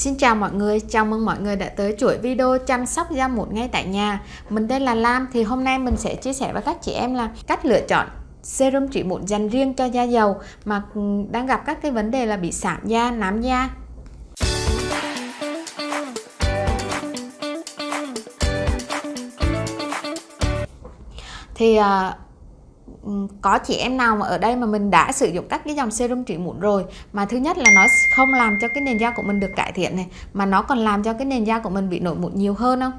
Xin chào mọi người, chào mừng mọi người đã tới chuỗi video chăm sóc da mụn ngay tại nhà. Mình tên là Lam thì hôm nay mình sẽ chia sẻ với các chị em là cách lựa chọn serum trị mụn dành riêng cho da dầu mà đang gặp các cái vấn đề là bị sạm da, nám da. Thì uh, Ừ, có chị em nào mà ở đây mà mình đã sử dụng các cái dòng serum trị mụn rồi mà thứ nhất là nó không làm cho cái nền da của mình được cải thiện này mà nó còn làm cho cái nền da của mình bị nổi mụn nhiều hơn không?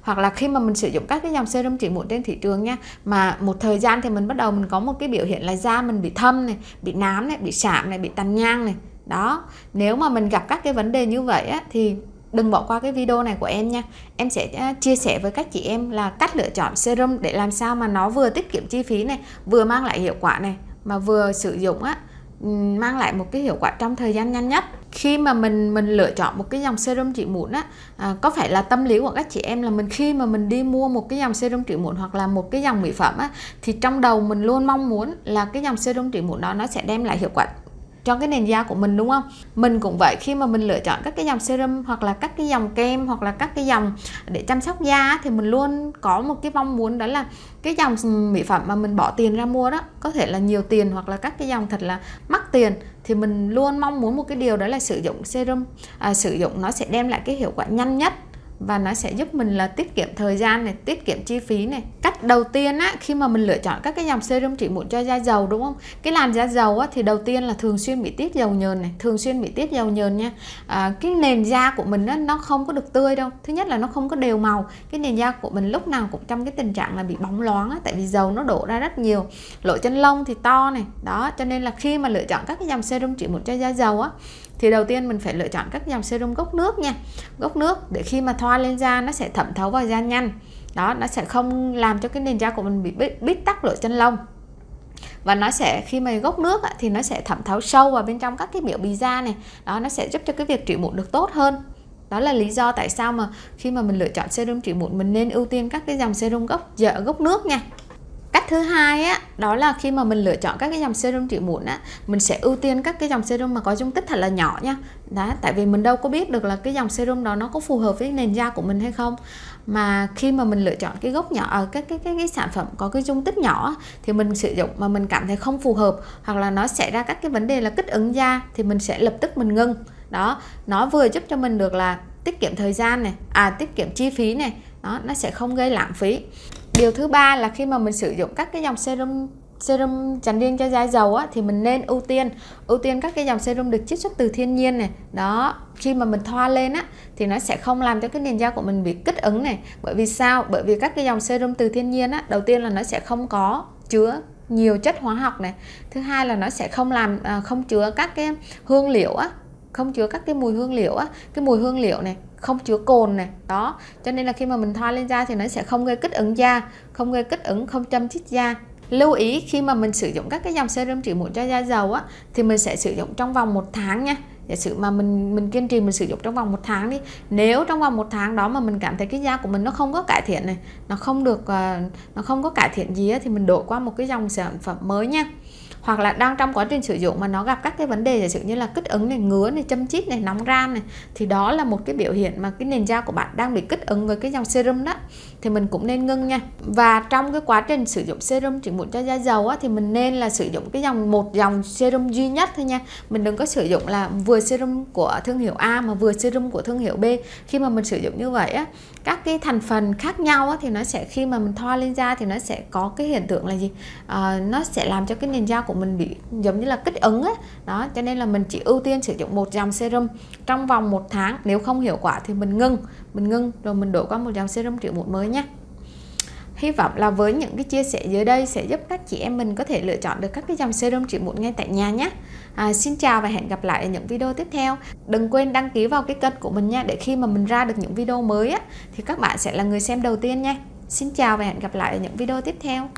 Hoặc là khi mà mình sử dụng các cái dòng serum trị mụn trên thị trường nha mà một thời gian thì mình bắt đầu mình có một cái biểu hiện là da mình bị thâm này bị nám này bị sạm này bị tàn nhang này. Đó nếu mà mình gặp các cái vấn đề như vậy á, thì đừng bỏ qua cái video này của em nha. Em sẽ à, chia sẻ với các chị em là cách lựa chọn serum để làm sao mà nó vừa tiết kiệm chi phí này vừa mang lại hiệu quả này mà vừa sử dụng á mang lại một cái hiệu quả trong thời gian nhanh nhất. Khi mà mình mình lựa chọn một cái dòng serum trị mụn á à, có phải là tâm lý của các chị em là mình khi mà mình đi mua một cái dòng serum trị mụn hoặc là một cái dòng mỹ phẩm á thì trong đầu mình luôn mong muốn là cái dòng serum trị mụn đó nó sẽ đem lại hiệu quả cho cái nền da của mình đúng không? Mình cũng vậy khi mà mình lựa chọn các cái dòng serum hoặc là các cái dòng kem hoặc là các cái dòng để chăm sóc da thì mình luôn có một cái mong muốn đó là cái dòng mỹ phẩm mà mình bỏ tiền ra mua đó có thể là nhiều tiền hoặc là các cái dòng thật là mắc tiền thì mình luôn mong muốn một cái điều đó là sử dụng serum. À, sử dụng nó sẽ đem lại cái hiệu quả nhanh nhất và nó sẽ giúp mình là tiết kiệm thời gian này tiết kiệm chi phí này. Cách đầu tiên á khi mà mình lựa chọn các cái dòng serum trị mụn cho da dầu đúng không? Cái làn da dầu á thì đầu tiên là thường xuyên bị tiết dầu nhờn này thường xuyên bị tiết dầu nhờn nha. À, cái nền da của mình á, nó không có được tươi đâu. Thứ nhất là nó không có đều màu. Cái nền da của mình lúc nào cũng trong cái tình trạng là bị bóng loáng á, tại vì dầu nó đổ ra rất nhiều. Lỗ chân lông thì to này. Đó cho nên là khi mà lựa chọn các cái dòng serum trị mụn cho da dầu á thì đầu tiên mình phải lựa chọn các dòng serum gốc nước nha. Gốc nước để khi mà thoa lên da nó sẽ thẩm thấu vào da nhanh đó, nó sẽ không làm cho cái nền da của mình bị bít tắc lỗ chân lông. Và nó sẽ, khi mà gốc nước thì nó sẽ thẩm thấu sâu vào bên trong các cái biểu bì da này. Đó, nó sẽ giúp cho cái việc trị mụn được tốt hơn. Đó là lý do tại sao mà khi mà mình lựa chọn serum trị mụn, mình nên ưu tiên các cái dòng serum gốc dở gốc nước nha cách thứ hai á đó là khi mà mình lựa chọn các cái dòng serum trị mụn á mình sẽ ưu tiên các cái dòng serum mà có dung tích thật là nhỏ nha. Đó tại vì mình đâu có biết được là cái dòng serum đó nó có phù hợp với nền da của mình hay không. Mà khi mà mình lựa chọn cái gốc nhỏ ờ, ở các cái, cái cái sản phẩm có cái dung tích nhỏ thì mình sử dụng mà mình cảm thấy không phù hợp hoặc là nó xảy ra các cái vấn đề là kích ứng da thì mình sẽ lập tức mình ngưng. Đó nó vừa giúp cho mình được là tiết kiệm thời gian này à tiết kiệm chi phí này đó nó sẽ không gây lãng phí điều thứ ba là khi mà mình sử dụng các cái dòng serum serum dành riêng cho da dầu á, thì mình nên ưu tiên ưu tiên các cái dòng serum được chiết xuất từ thiên nhiên này. Đó khi mà mình thoa lên á thì nó sẽ không làm cho cái nền da của mình bị kích ứng này. Bởi vì sao? Bởi vì các cái dòng serum từ thiên nhiên á đầu tiên là nó sẽ không có chứa nhiều chất hóa học này. Thứ hai là nó sẽ không làm à, không chứa các cái hương liệu á không chứa các cái mùi hương liệu á. Cái mùi hương liệu này không chứa cồn này. Đó cho nên là khi mà mình thoa lên da thì nó sẽ không gây kích ứng da không gây kích ứng không châm chích da. Lưu ý khi mà mình sử dụng các cái dòng serum trị mụn cho da dầu á thì mình sẽ sử dụng trong vòng một tháng nha. Giả sử mà mình mình kiên trì mình sử dụng trong vòng một tháng đi nếu trong vòng một tháng đó mà mình cảm thấy cái da của mình nó không có cải thiện này nó không được ờ, nó không có cải thiện gì á, thì mình đổi qua một cái dòng sản phẩm mới nha hoặc là đang trong quá trình sử dụng mà nó gặp các cái vấn đề giả sử như là kích ứng này ngứa này châm chít này nóng ran này thì đó là một cái biểu hiện mà cái nền da của bạn đang bị kích ứng với cái dòng serum đó. Thì mình cũng nên ngưng nha. Và trong cái quá trình sử dụng serum trị mụn cho da dầu á, thì mình nên là sử dụng cái dòng một dòng serum duy nhất thôi nha. Mình đừng có sử dụng là vừa serum của thương hiệu A mà vừa serum của thương hiệu B. Khi mà mình sử dụng như vậy á các cái thành phần khác nhau á, thì nó sẽ khi mà mình thoa lên da thì nó sẽ có cái hiện tượng là gì? À, nó sẽ làm cho cái nền da của mình bị giống như là kích ứng á đó cho nên là mình chỉ ưu tiên sử dụng một dòng serum trong vòng một tháng nếu không hiệu quả thì mình ngưng mình ngưng rồi mình đổi qua một dòng serum trị mụn mới nhé Hy vọng là với những cái chia sẻ dưới đây sẽ giúp các chị em mình có thể lựa chọn được các cái dòng serum trị mụn ngay tại nhà nhé. À, xin chào và hẹn gặp lại ở những video tiếp theo. Đừng quên đăng ký vào cái kênh của mình nha để khi mà mình ra được những video mới á, thì các bạn sẽ là người xem đầu tiên nha. Xin chào và hẹn gặp lại ở những video tiếp theo.